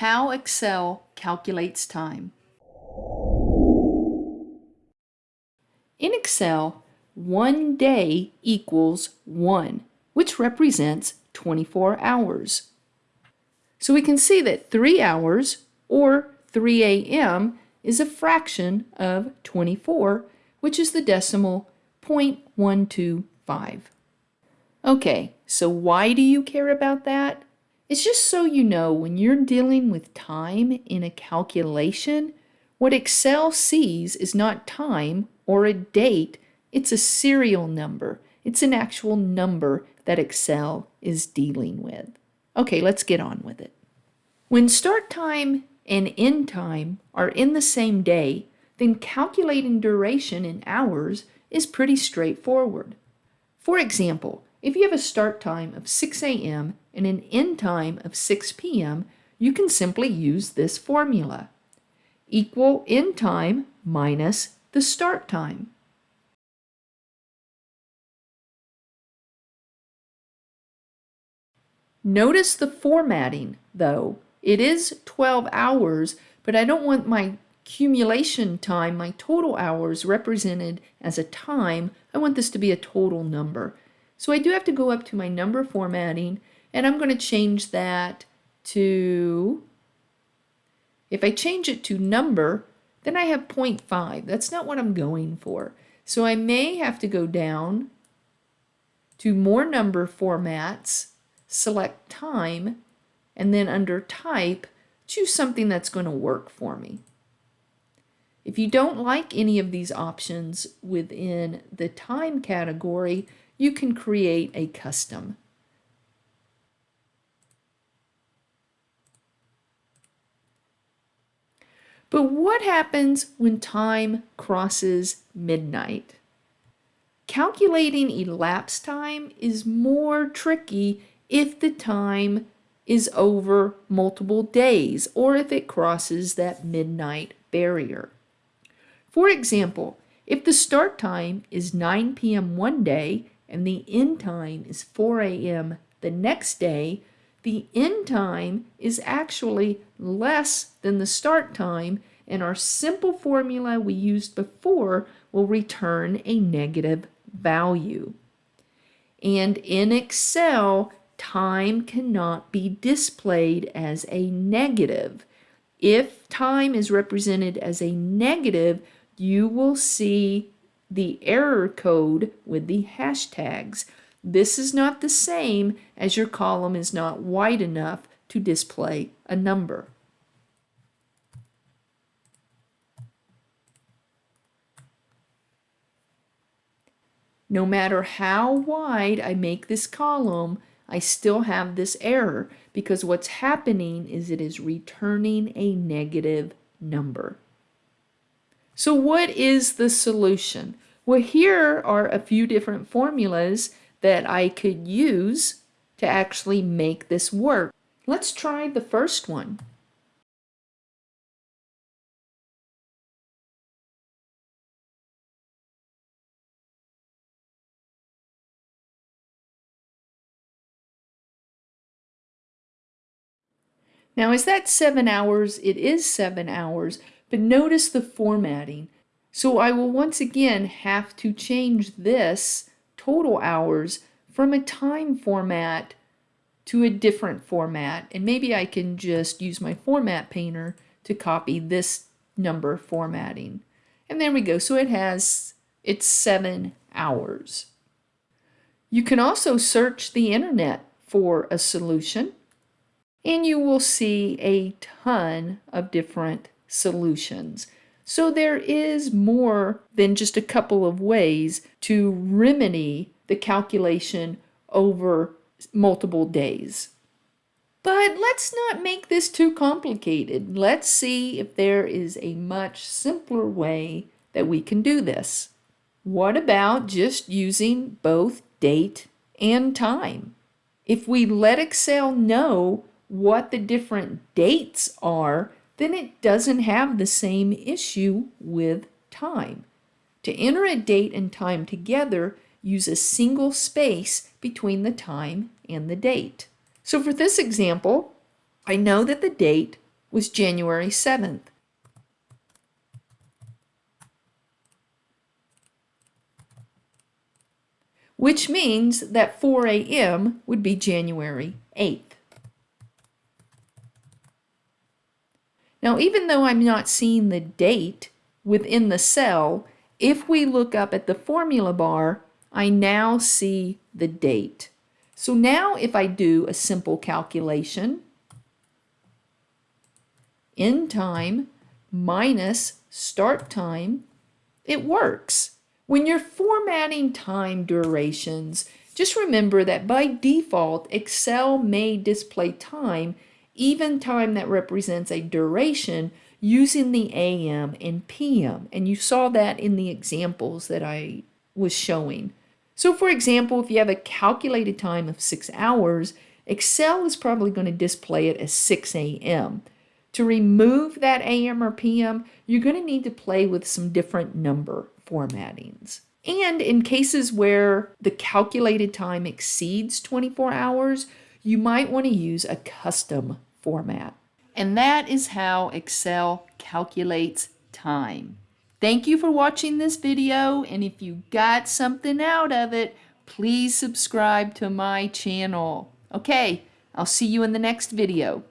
How Excel calculates time. In Excel, one day equals 1, which represents 24 hours. So we can see that 3 hours, or 3 a.m., is a fraction of 24, which is the decimal 0.125. Okay, so why do you care about that? It's just so you know when you're dealing with time in a calculation, what Excel sees is not time or a date, it's a serial number. It's an actual number that Excel is dealing with. Okay, let's get on with it. When start time and end time are in the same day, then calculating duration in hours is pretty straightforward. For example, if you have a start time of 6 a.m. and an end time of 6 p.m., you can simply use this formula. Equal end time minus the start time. Notice the formatting, though. It is 12 hours, but I don't want my accumulation time, my total hours, represented as a time. I want this to be a total number. So I do have to go up to my number formatting and I'm going to change that to, if I change it to number, then I have 0.5. That's not what I'm going for. So I may have to go down to more number formats, select time, and then under type, choose something that's going to work for me. If you don't like any of these options within the time category, you can create a custom. But what happens when time crosses midnight? Calculating elapsed time is more tricky if the time is over multiple days or if it crosses that midnight barrier. For example, if the start time is 9 p.m. one day and the end time is 4 a.m. the next day, the end time is actually less than the start time and our simple formula we used before will return a negative value. And in Excel, time cannot be displayed as a negative. If time is represented as a negative, you will see the error code with the hashtags. This is not the same as your column is not wide enough to display a number. No matter how wide I make this column, I still have this error because what's happening is it is returning a negative number. So what is the solution? Well, here are a few different formulas that I could use to actually make this work. Let's try the first one. Now, is that seven hours? It is seven hours, but notice the formatting. So I will once again have to change this total hours from a time format to a different format. And maybe I can just use my format painter to copy this number formatting. And there we go. So it has, it's seven hours. You can also search the internet for a solution and you will see a ton of different solutions. So there is more than just a couple of ways to remedy the calculation over multiple days. But let's not make this too complicated. Let's see if there is a much simpler way that we can do this. What about just using both date and time? If we let Excel know what the different dates are, then it doesn't have the same issue with time. To enter a date and time together, use a single space between the time and the date. So for this example, I know that the date was January 7th. Which means that 4 a.m. would be January 8th. Now, even though I'm not seeing the date within the cell, if we look up at the formula bar, I now see the date. So now if I do a simple calculation, end time minus start time, it works. When you're formatting time durations, just remember that by default, Excel may display time, even time that represents a duration, using the AM and PM. And you saw that in the examples that I was showing. So for example, if you have a calculated time of six hours, Excel is probably going to display it as 6 a.m. To remove that AM or PM, you're going to need to play with some different number formattings. And in cases where the calculated time exceeds 24 hours, you might want to use a custom format. And that is how Excel calculates time. Thank you for watching this video, and if you got something out of it, please subscribe to my channel. Okay, I'll see you in the next video.